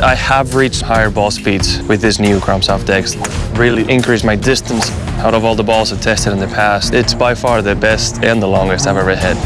I have reached higher ball speeds with this new Chrome Soft X. Really increased my distance out of all the balls I've tested in the past. It's by far the best and the longest I've ever hit.